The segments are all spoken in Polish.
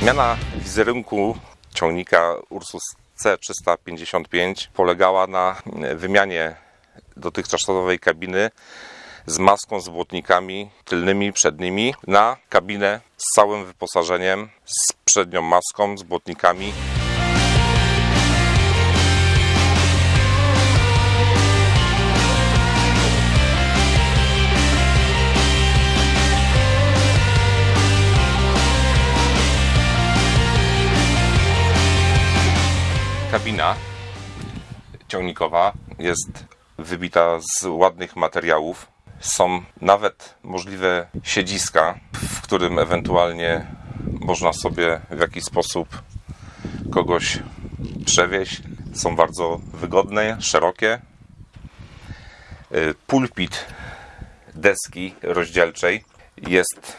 Zmiana wizerunku ciągnika Ursus C355 polegała na wymianie dotychczasowej kabiny z maską z błotnikami tylnymi, przednimi na kabinę z całym wyposażeniem, z przednią maską, z błotnikami. Kabina ciągnikowa jest wybita z ładnych materiałów. Są nawet możliwe siedziska, w którym ewentualnie można sobie w jakiś sposób kogoś przewieźć. Są bardzo wygodne, szerokie. Y, Pulpit deski rozdzielczej jest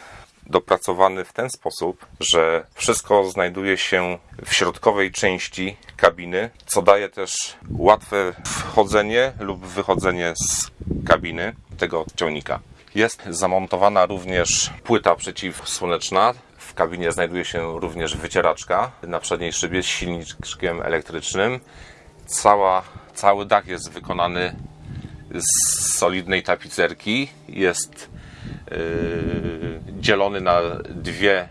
dopracowany w ten sposób, że wszystko znajduje się w środkowej części kabiny, co daje też łatwe wchodzenie lub wychodzenie z kabiny tego ciągnika. Jest zamontowana również płyta przeciwsłoneczna. W kabinie znajduje się również wycieraczka na przedniej szybie z silniczkiem elektrycznym. Cała, cały dach jest wykonany z solidnej tapicerki. Jest dzielony na dwie,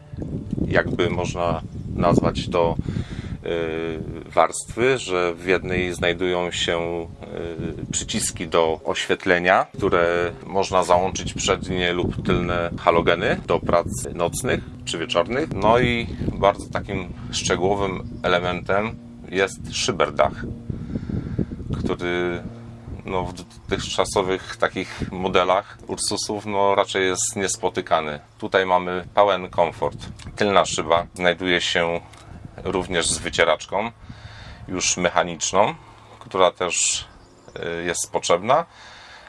jakby można nazwać to, yy, warstwy, że w jednej znajdują się yy, przyciski do oświetlenia, które można załączyć przednie lub tylne halogeny do prac nocnych czy wieczornych. No i bardzo takim szczegółowym elementem jest szyberdach, który no, w dotychczasowych takich modelach Ursusów no, raczej jest niespotykany. Tutaj mamy pełen komfort. Tylna szyba znajduje się również z wycieraczką, już mechaniczną, która też y, jest potrzebna,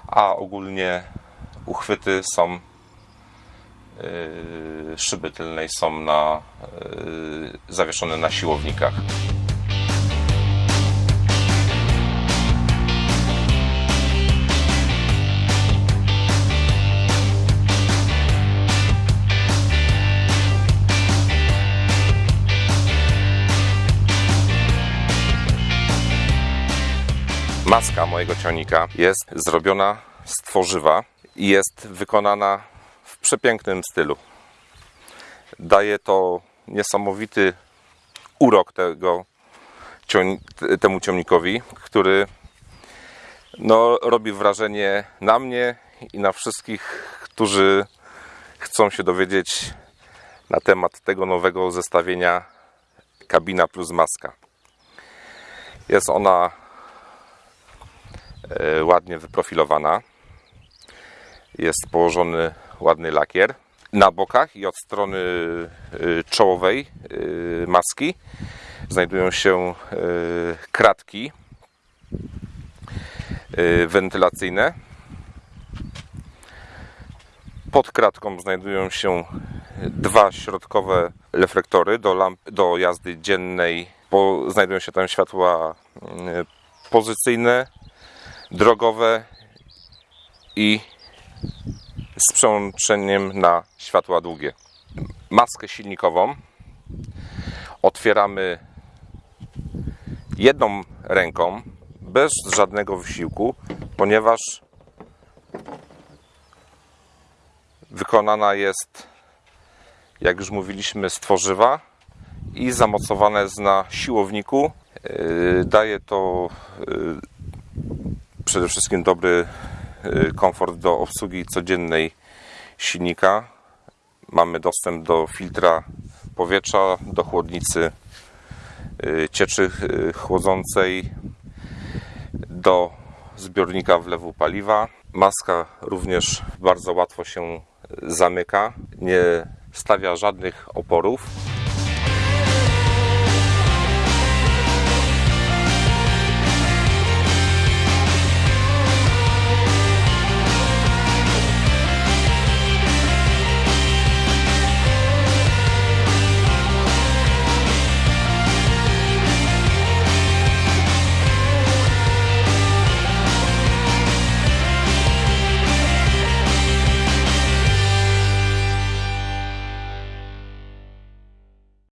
a ogólnie uchwyty są y, szyby tylnej są na, y, zawieszone na siłownikach. Maska mojego ciągnika jest zrobiona z tworzywa i jest wykonana w przepięknym stylu. Daje to niesamowity urok tego, temu ciągnikowi, który no, robi wrażenie na mnie i na wszystkich, którzy chcą się dowiedzieć na temat tego nowego zestawienia kabina plus maska. Jest ona ładnie wyprofilowana. Jest położony ładny lakier. Na bokach i od strony e, czołowej e, maski znajdują się e, kratki e, wentylacyjne. Pod kratką znajdują się dwa środkowe reflektory do, lamp, do jazdy dziennej. Znajdują się tam światła mm, pozycyjne, drogowe i z przełączeniem na światła długie. Maskę silnikową otwieramy jedną ręką, bez żadnego wysiłku, ponieważ wykonana jest, jak już mówiliśmy, z tworzywa i zamocowane jest na siłowniku. Yy, Daje to yy, przede wszystkim dobry yy, komfort do obsługi codziennej silnika. Mamy dostęp do filtra powietrza, do chłodnicy yy, cieczy yy, chłodzącej, do zbiornika wlewu paliwa. Maska również bardzo łatwo się zamyka, nie stawia żadnych oporów.